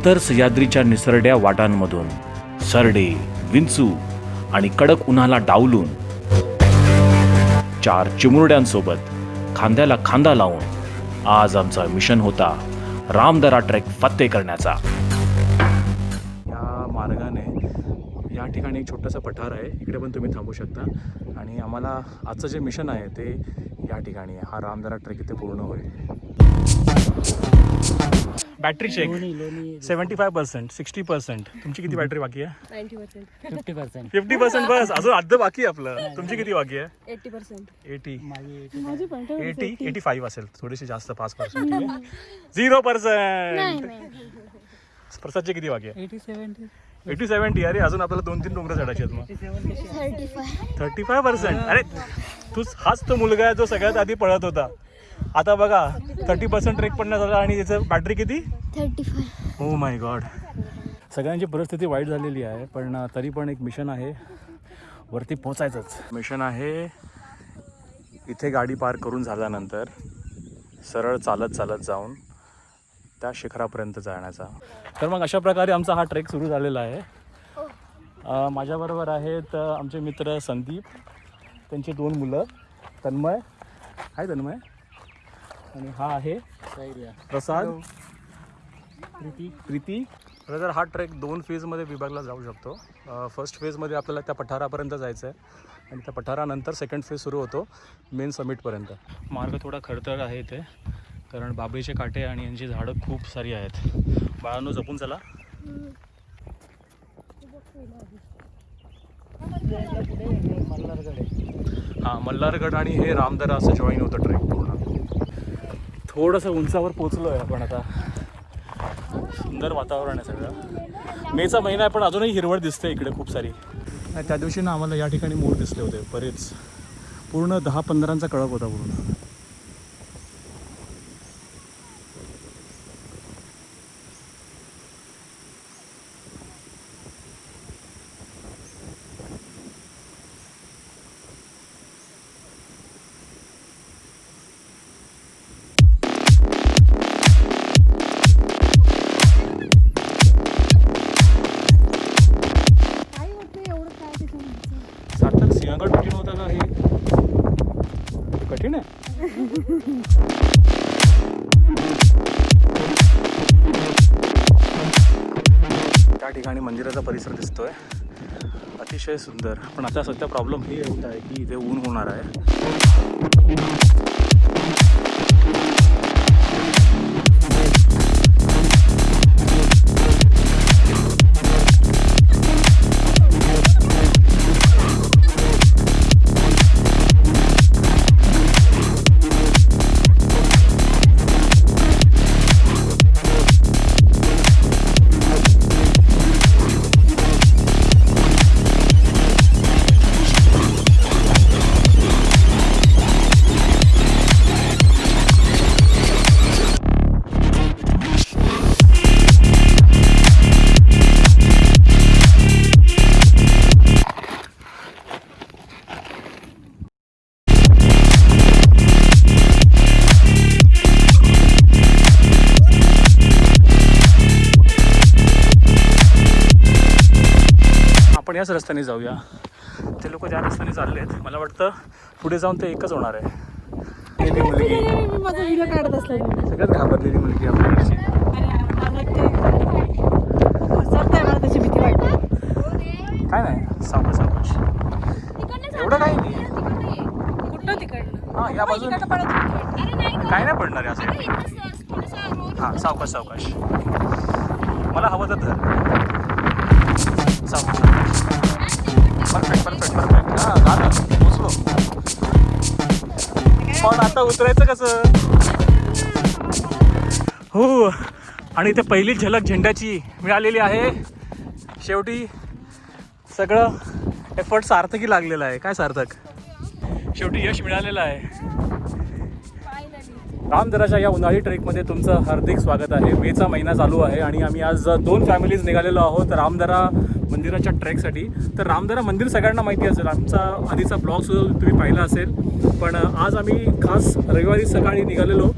खडतर सह्याद्रीच्या निसरड्या वाटांमधून सरडे विंचू आणि कडक उन्हाला डावलून चार चिमुरड्यांसोबत खांद्याला खांदा लावून आज आमचा मिशन होता रामदरा ट्रेक फत्ते करण्याचा. या मार्गाने या ठिकाणी एक छोटंसं पठार आहे. इकडे पण तुम्ही थांबू शकता. आणि आम्हाला आजचं जे मिशन आहे ते या ठिकाणी हा रामदरा ट्रेक इथे पूर्ण होईल. Battery check seventy five percent sixty percent तुमची किती बॅटरी बाकी आहे? Ninety percent fifty percent fifty percent बस. अजून अर्ध बाकी आहे आपलं. तुमची किती बाकी आहे? Eighty percent eighty eighty eighty five असेल. थोडीशी जास्त पाच पर्सेंट झिरो पर्सेंट प्रसादचे किती बाकी आहे? एटी सेवन्टी एटी सेव्हन्टी अरे अजून आपल्याला दोन तीन डोंगर चढायचे आहेत मग. Thirty five thirty five percent अरे तू हाच तो मुलगा आहे जो सगळ्यात आधी पळत होता. आता बघा थर्टी पर्सेंट ट्रेक पडण्यात आला आणि त्याचं बॅटरी किती? Thirty five. हो माय गॉड सगळ्यांची परिस्थिती वाईट झालेली आहे पण तरी पण एक मिशन आहे. वरती पोचायचंच मिशन आहे इथे गाडी पार्क करून झाल्यानंतर सरळ चालत चालत जाऊन त्या शिखरापर्यंत जाण्याचा. तर मग अशा प्रकारे आमचा हा ट्रेक सुरू झालेला आहे. माझ्याबरोबर आहेत आमचे मित्र संदीप त्यांची दोन मुलं तन्मय. हाय तन्मय. आणि हा आहे प्रसाद. प्रीती. प्रीती. तर हा ट्रेक दोन फेजमध्ये विभागला जाऊ शकतो. फर्स्ट फेजमध्ये आपल्याला त्या पठारापर्यंत जायचं आहे. आणि त्या पठारानंतर सेकंड फेज सुरू होतो मेन समिटपर्यंत मार्ग थोडा खडतर आहे इथे कारण बाबळीचे काटे आणि यांची झाडं खूप सारी आहेत. बाळांनो जपून चला. हां मल्हारगड आणि हे रामदरा असं जॉईन होतं ट्रेक. थोडंसं उंचावर पोचलो आहे आपण आता. सुंदर वातावरण आहे सगळं. मेचा महिना आहे पण अजूनही हिरवळ दिसते इकडे खूप सारी. नाही त्या दिवशी ना आम्हाला या ठिकाणी मोर दिसले होते बरेच. पूर्ण दहा पंधरांचा कळप होता पूर्ण. हे कठीण त्या ठिकाणी मंदिराचा परिसर दिसतोय. अतिशय सुंदर. पण आता सध्या प्रॉब्लेम हे एवढा आहे की इथे ऊन होणार आहे. आपण याच रस्त्याने जाऊया. ते लोक त्या रस्त्याने चालले आहेत मला वाटतं पुढे जाऊन ते एकच होणार आहे. मुलगी. मी माझा व्हिडिओ काढत असला सगळ्यात घाबरलेली मुलगी आपल्याकडची मला त्याची भीती वाटते. काय नाही सावकाश सावकाश. एवढं काही नाही. कुठं तिकडनं हां या बाजूने. काय नाही पडणार आहे असं हां सावकाश सावकाश. मला हवं तर धर. सावकाश. परफेक्ट परफेक्ट परफेक्ट हां झालं पोचलो पण आता उतरायचं कसं? हो आणि इथे पहिली झलक झेंड्याची मिळालेली आहे. शेवटी सगळं एफर्ट सार्थकी लागलेलं आहे. काय सार्थक? शेवटी यश मिळालेलं आहे. रामदराच्या या उन्हाळी ट्रेकमध्ये तुमचं हार्दिक स्वागत आहे. मेचा महिना चालू आहे आणि आम्ही आज दोन फॅमिलीज निघालेलो आहोत. रामदरा मंदिराच्या ट्रेकसाठी. तर रामदरा मंदिर सगळ्यांना माहिती असेल. आमचा आधीचा ब्लॉग सुद्धा तुम्ही पाहिला असेल. पण आज आम्ही खास रविवारी सकाळी निघालेलो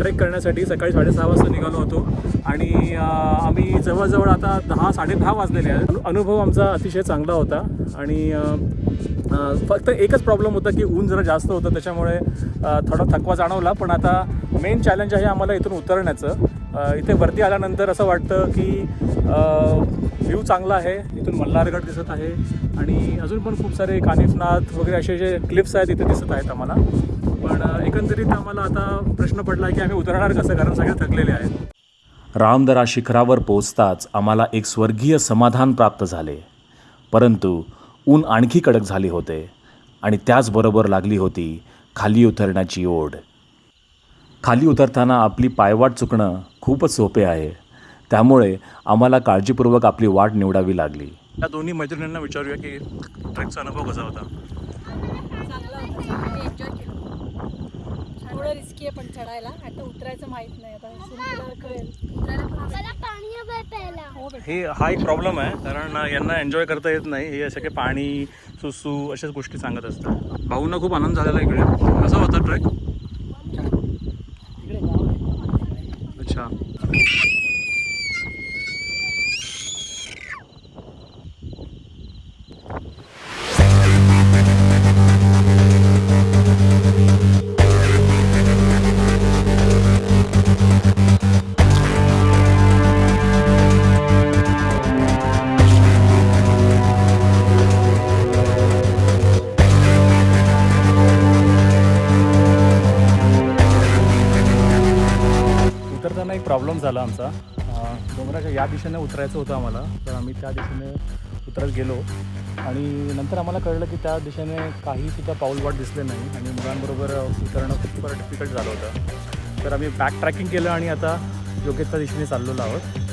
ट्रेक करण्यासाठी. सकाळी साडेसहा वाजता निघालो होतो. आणि आम्ही जवळजवळ आता दहा साडेदहा वाजलेले आहेत. अनुभव आमचा अतिशय चांगला होता. आणि फक्त एकच प्रॉब्लेम होता की ऊन जरा जास्त होतं. त्याच्यामुळे थोडा थकवा जाणवला. पण आता मेन चॅलेंज आहे आम्हाला इथून उतरण्याचं. इथे वरती आल्यानंतर असं वाटतं की व्ह्यू चांगला आहे इथून मल्हारगड दिसत आहे आणि अजून पण खूप सारे कानिफनाथ वगैरे असे जे क्लिप्स आहेत इथे दिसत आहेत आम्हाला. पण एकंदरीत आम्हाला आता प्रश्न पडला की आम्ही उतरणार कसं? कारण सगळे थकलेले आहेत. रामदरा शिखरावर पोहोचताच आम्हाला एक स्वर्गीय समाधान प्राप्त झाले. परंतु ऊन आणखी कडक झाले होते आणि त्याचबरोबर लागली होती खाली उतरण्याची ओढ. खाली उतरताना आपली पायवाट चुकणं खूपच सोपे आहे. त्यामुळे आम्हाला काळजीपूर्वक आपली वाट निवडावी लागली. या दोन्ही मैत्रिणींना विचारूया की ट्रेकचा अनुभव कसा होता? चांगला होता मी एन्जॉय केलं. थोडं रिस्की आहे पण चढायला. आता उतरायचं माहीत नाही. आता कळेल. हो हे हा एक प्रॉब्लेम आहे. कारण यांना एन्जॉय करता येत नाही. हे असे काही पाणी सुसू अशाच गोष्टी सांगत असतात. भाऊंना खूप आनंद झालेला इकडे. कसा होता ट्रेक Yeah. काम झाला आमचा. डोंगराच्या या दिशेने उतरायचं होतं आम्हाला तर आम्ही त्या दिशेने उतरत गेलो. आणि नंतर आम्हाला कळलं की त्या दिशेने काहीसुद्धा पाऊलवाट दिसले नाही आणि मुलांबरोबर उतरणं खूप डिफिकल्ट झालं होतं. तर आम्ही बॅक ट्रॅकिंग केलं आणि आता योग्य त्या दिशेने चाललेलो आहोत.